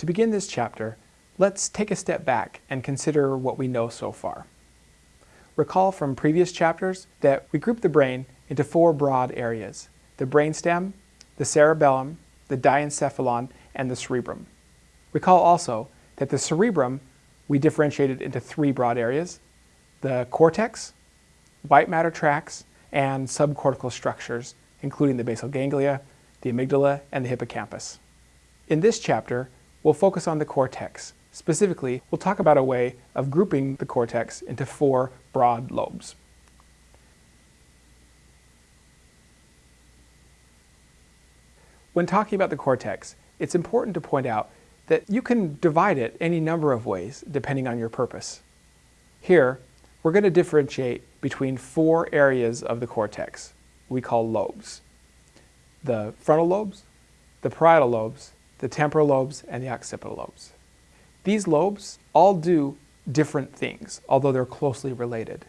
To begin this chapter, let's take a step back and consider what we know so far. Recall from previous chapters that we grouped the brain into four broad areas, the brainstem, the cerebellum, the diencephalon, and the cerebrum. Recall also that the cerebrum we differentiated into three broad areas, the cortex, white matter tracts, and subcortical structures, including the basal ganglia, the amygdala, and the hippocampus. In this chapter, we'll focus on the cortex. Specifically, we'll talk about a way of grouping the cortex into four broad lobes. When talking about the cortex, it's important to point out that you can divide it any number of ways depending on your purpose. Here, we're going to differentiate between four areas of the cortex we call lobes. The frontal lobes, the parietal lobes, the temporal lobes, and the occipital lobes. These lobes all do different things, although they're closely related.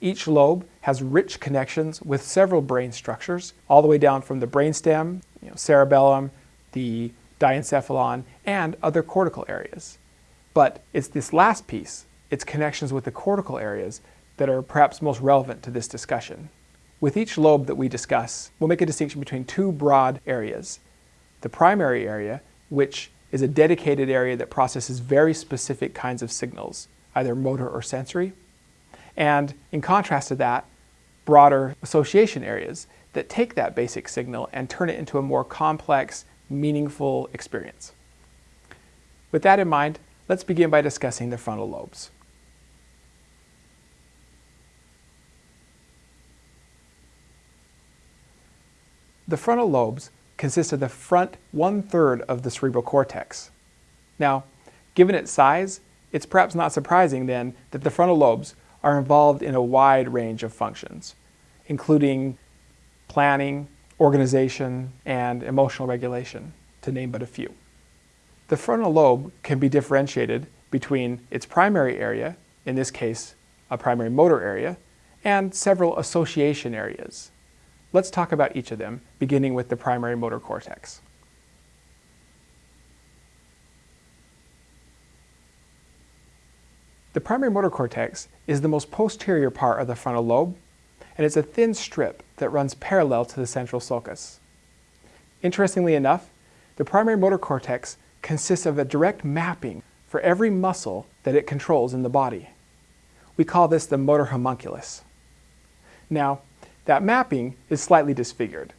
Each lobe has rich connections with several brain structures, all the way down from the brainstem, you know, cerebellum, the diencephalon, and other cortical areas. But it's this last piece, its connections with the cortical areas, that are perhaps most relevant to this discussion. With each lobe that we discuss, we'll make a distinction between two broad areas. The primary area, which is a dedicated area that processes very specific kinds of signals, either motor or sensory. And in contrast to that, broader association areas that take that basic signal and turn it into a more complex, meaningful experience. With that in mind, let's begin by discussing the frontal lobes. The frontal lobes consist of the front one-third of the cerebral cortex. Now, given its size, it's perhaps not surprising then that the frontal lobes are involved in a wide range of functions, including planning, organization, and emotional regulation, to name but a few. The frontal lobe can be differentiated between its primary area, in this case a primary motor area, and several association areas, Let's talk about each of them, beginning with the primary motor cortex. The primary motor cortex is the most posterior part of the frontal lobe, and it's a thin strip that runs parallel to the central sulcus. Interestingly enough, the primary motor cortex consists of a direct mapping for every muscle that it controls in the body. We call this the motor homunculus. Now, that mapping is slightly disfigured.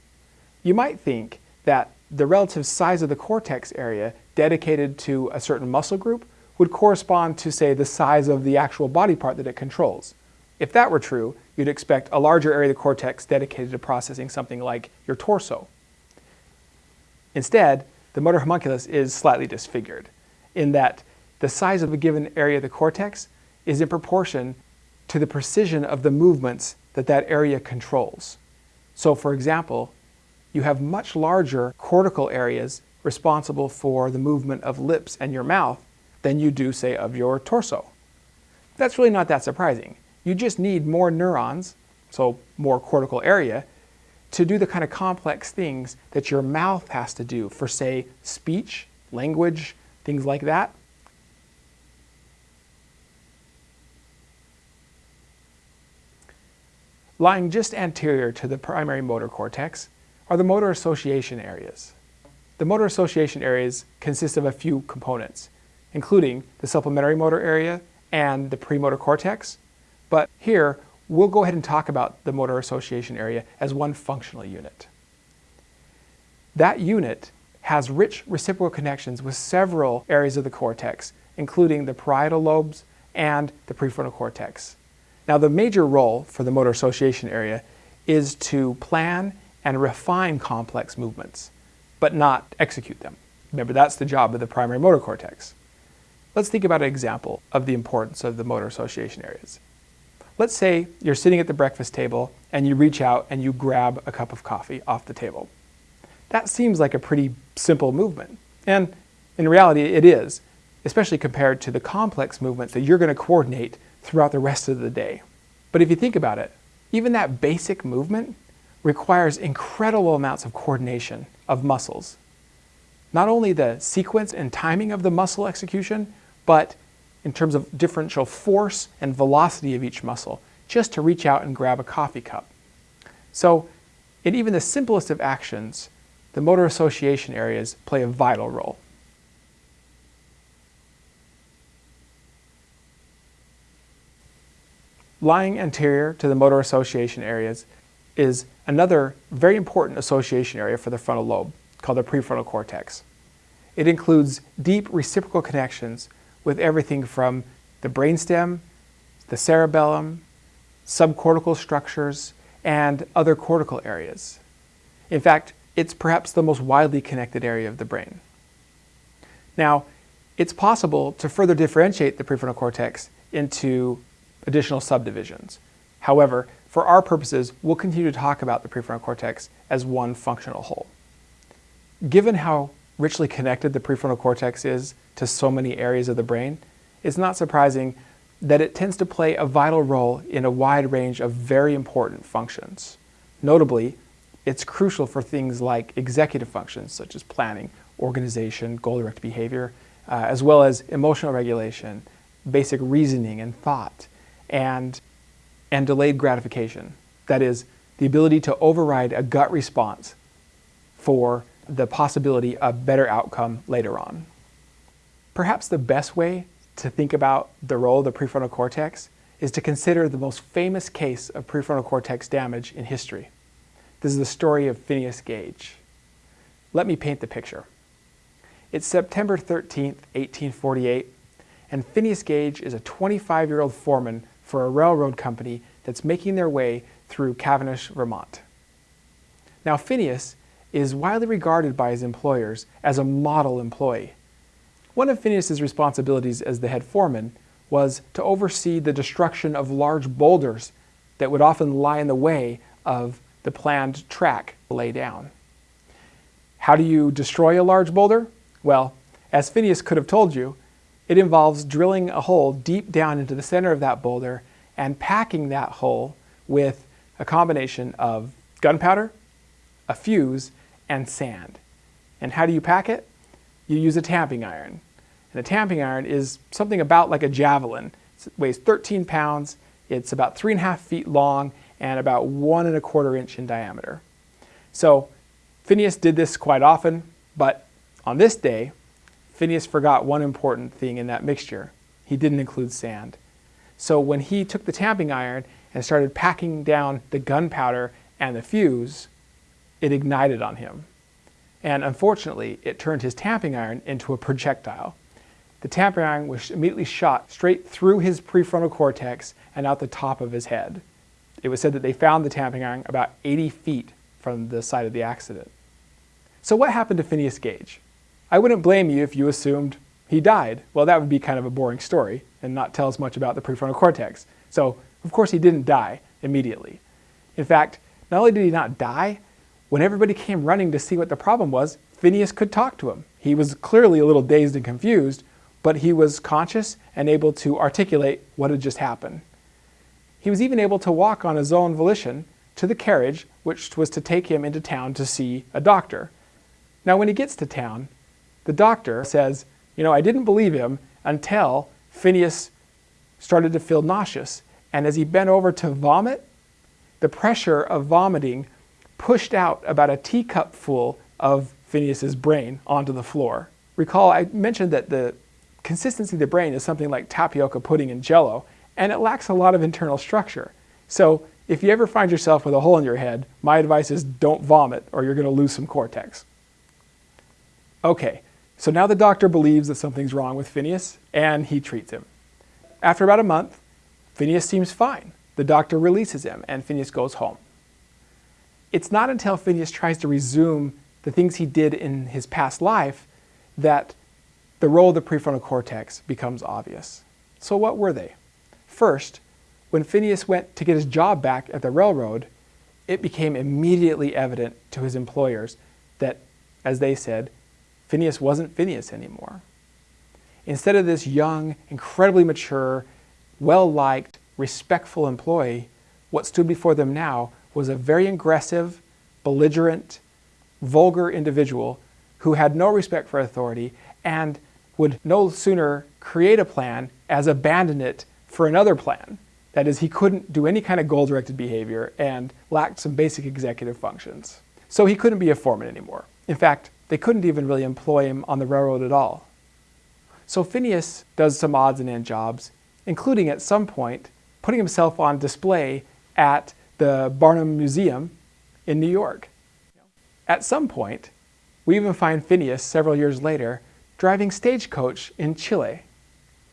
You might think that the relative size of the cortex area dedicated to a certain muscle group would correspond to, say, the size of the actual body part that it controls. If that were true, you'd expect a larger area of the cortex dedicated to processing something like your torso. Instead, the motor homunculus is slightly disfigured in that the size of a given area of the cortex is in proportion to the precision of the movements that that area controls. So for example, you have much larger cortical areas responsible for the movement of lips and your mouth than you do, say, of your torso. That's really not that surprising. You just need more neurons, so more cortical area, to do the kind of complex things that your mouth has to do for, say, speech, language, things like that. Lying just anterior to the primary motor cortex are the motor association areas. The motor association areas consist of a few components, including the supplementary motor area and the premotor cortex. But here, we'll go ahead and talk about the motor association area as one functional unit. That unit has rich reciprocal connections with several areas of the cortex, including the parietal lobes and the prefrontal cortex. Now the major role for the motor association area is to plan and refine complex movements, but not execute them. Remember, that's the job of the primary motor cortex. Let's think about an example of the importance of the motor association areas. Let's say you're sitting at the breakfast table and you reach out and you grab a cup of coffee off the table. That seems like a pretty simple movement. And in reality, it is, especially compared to the complex movements that you're going to coordinate throughout the rest of the day. But if you think about it, even that basic movement requires incredible amounts of coordination of muscles. not only the sequence and timing of the muscle execution, but in terms of differential force and velocity of each muscle, just to reach out and grab a coffee cup. So in even the simplest of actions, the motor association areas play a vital role. Lying anterior to the motor association areas is another very important association area for the frontal lobe called the prefrontal cortex. It includes deep reciprocal connections with everything from the brainstem, the cerebellum, subcortical structures, and other cortical areas. In fact, it's perhaps the most widely connected area of the brain. Now, it's possible to further differentiate the prefrontal cortex into additional subdivisions. However, for our purposes, we'll continue to talk about the prefrontal cortex as one functional whole. Given how richly connected the prefrontal cortex is to so many areas of the brain, it's not surprising that it tends to play a vital role in a wide range of very important functions. Notably, it's crucial for things like executive functions such as planning, organization, goal-directed behavior, uh, as well as emotional regulation, basic reasoning and thought, and, and delayed gratification. That is, the ability to override a gut response for the possibility of better outcome later on. Perhaps the best way to think about the role of the prefrontal cortex is to consider the most famous case of prefrontal cortex damage in history. This is the story of Phineas Gage. Let me paint the picture. It's September 13, 1848, and Phineas Gage is a 25-year-old foreman for a railroad company that's making their way through Cavendish, Vermont. Now Phineas is widely regarded by his employers as a model employee. One of Phineas's responsibilities as the head foreman was to oversee the destruction of large boulders that would often lie in the way of the planned track lay down. How do you destroy a large boulder? Well, as Phineas could have told you, it involves drilling a hole deep down into the center of that boulder and packing that hole with a combination of gunpowder, a fuse, and sand. And how do you pack it? You use a tamping iron. And a tamping iron is something about like a javelin. It weighs 13 pounds, it's about three and a half feet long, and about one and a quarter inch in diameter. So Phineas did this quite often, but on this day, Phineas forgot one important thing in that mixture. He didn't include sand. So when he took the tamping iron and started packing down the gunpowder and the fuse, it ignited on him. And unfortunately, it turned his tamping iron into a projectile. The tamping iron was immediately shot straight through his prefrontal cortex and out the top of his head. It was said that they found the tamping iron about 80 feet from the site of the accident. So what happened to Phineas Gage? I wouldn't blame you if you assumed he died. Well, that would be kind of a boring story and not tell us much about the prefrontal cortex. So, of course, he didn't die immediately. In fact, not only did he not die, when everybody came running to see what the problem was, Phineas could talk to him. He was clearly a little dazed and confused, but he was conscious and able to articulate what had just happened. He was even able to walk on his own volition to the carriage, which was to take him into town to see a doctor. Now, when he gets to town, the doctor says, You know, I didn't believe him until Phineas started to feel nauseous. And as he bent over to vomit, the pressure of vomiting pushed out about a teacup full of Phineas's brain onto the floor. Recall I mentioned that the consistency of the brain is something like tapioca pudding and jello, and it lacks a lot of internal structure. So if you ever find yourself with a hole in your head, my advice is don't vomit or you're going to lose some cortex. Okay, so now the doctor believes that something's wrong with Phineas and he treats him. After about a month, Phineas seems fine. The doctor releases him and Phineas goes home. It's not until Phineas tries to resume the things he did in his past life that the role of the prefrontal cortex becomes obvious. So what were they? First, when Phineas went to get his job back at the railroad, it became immediately evident to his employers that, as they said, Phineas wasn't Phineas anymore. Instead of this young, incredibly mature, well-liked, respectful employee, what stood before them now was a very aggressive, belligerent, vulgar individual who had no respect for authority and would no sooner create a plan as abandon it for another plan. That is, he couldn't do any kind of goal-directed behavior and lacked some basic executive functions. So he couldn't be a foreman anymore. In fact, they couldn't even really employ him on the railroad at all. So Phineas does some odds and end jobs, including at some point putting himself on display at the Barnum Museum in New York. At some point, we even find Phineas several years later driving stagecoach in Chile.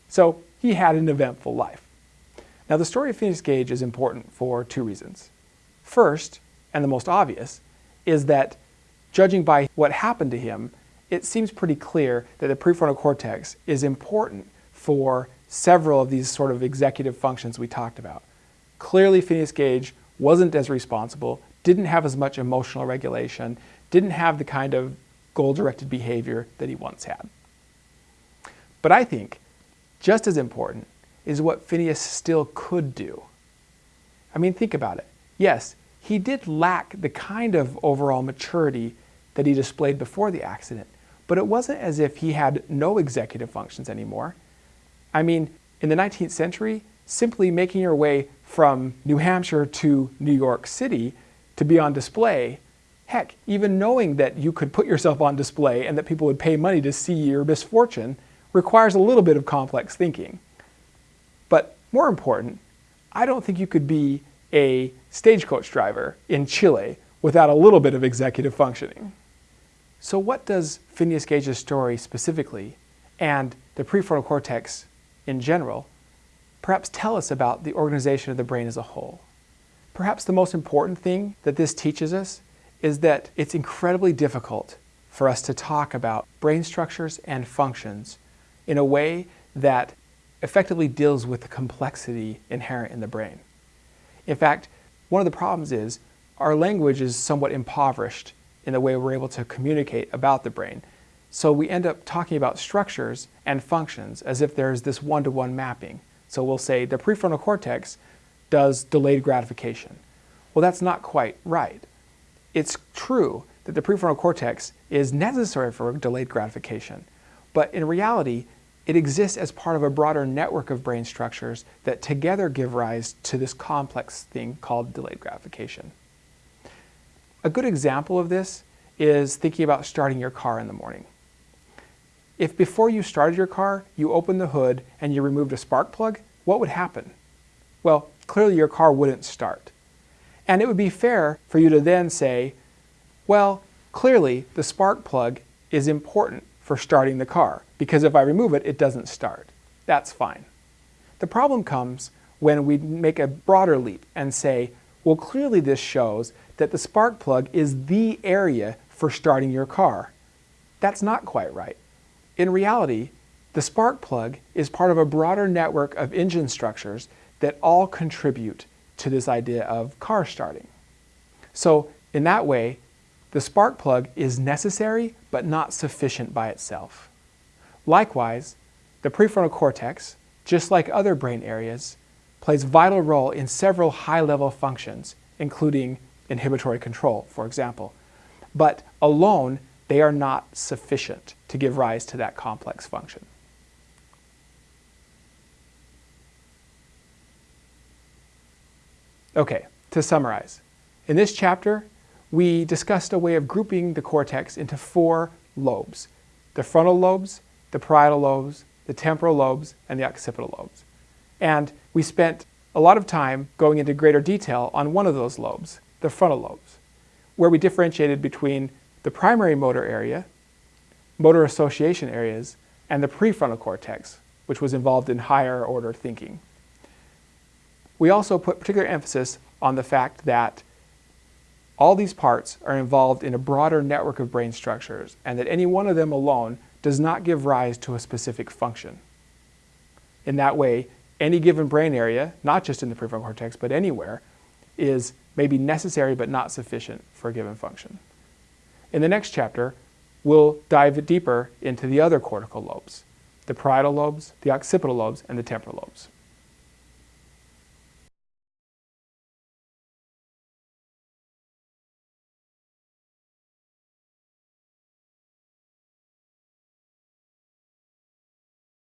So he had an eventful life. Now the story of Phineas Gage is important for two reasons. First, and the most obvious, is that judging by what happened to him, it seems pretty clear that the prefrontal cortex is important for several of these sort of executive functions we talked about. Clearly Phineas Gage wasn't as responsible, didn't have as much emotional regulation, didn't have the kind of goal-directed behavior that he once had. But I think just as important is what Phineas still could do. I mean, think about it. Yes, he did lack the kind of overall maturity that he displayed before the accident, but it wasn't as if he had no executive functions anymore. I mean, in the 19th century, simply making your way from New Hampshire to New York City to be on display, heck, even knowing that you could put yourself on display and that people would pay money to see your misfortune requires a little bit of complex thinking. But more important, I don't think you could be a stagecoach driver in Chile without a little bit of executive functioning. So what does Phineas Gage's story specifically and the prefrontal cortex in general perhaps tell us about the organization of the brain as a whole? Perhaps the most important thing that this teaches us is that it's incredibly difficult for us to talk about brain structures and functions in a way that effectively deals with the complexity inherent in the brain. In fact, one of the problems is our language is somewhat impoverished in the way we're able to communicate about the brain. So we end up talking about structures and functions as if there's this one-to-one -one mapping. So we'll say the prefrontal cortex does delayed gratification. Well, that's not quite right. It's true that the prefrontal cortex is necessary for delayed gratification, but in reality, it exists as part of a broader network of brain structures that together give rise to this complex thing called delayed gratification. A good example of this is thinking about starting your car in the morning. If before you started your car, you opened the hood and you removed a spark plug, what would happen? Well, clearly your car wouldn't start. And it would be fair for you to then say, well, clearly the spark plug is important for starting the car because if I remove it, it doesn't start. That's fine. The problem comes when we make a broader leap and say, well, clearly this shows that the spark plug is the area for starting your car. That's not quite right. In reality, the spark plug is part of a broader network of engine structures that all contribute to this idea of car starting. So in that way, the spark plug is necessary but not sufficient by itself. Likewise, the prefrontal cortex, just like other brain areas, plays vital role in several high-level functions, including inhibitory control, for example. But alone, they are not sufficient to give rise to that complex function. Okay, to summarize. In this chapter, we discussed a way of grouping the cortex into four lobes. The frontal lobes, the parietal lobes, the temporal lobes, and the occipital lobes. And we spent a lot of time going into greater detail on one of those lobes, the frontal lobes, where we differentiated between the primary motor area, motor association areas, and the prefrontal cortex, which was involved in higher order thinking. We also put particular emphasis on the fact that all these parts are involved in a broader network of brain structures and that any one of them alone does not give rise to a specific function. In that way, any given brain area, not just in the prefrontal cortex, but anywhere, is maybe necessary but not sufficient for a given function. In the next chapter, we'll dive deeper into the other cortical lobes, the parietal lobes, the occipital lobes, and the temporal lobes.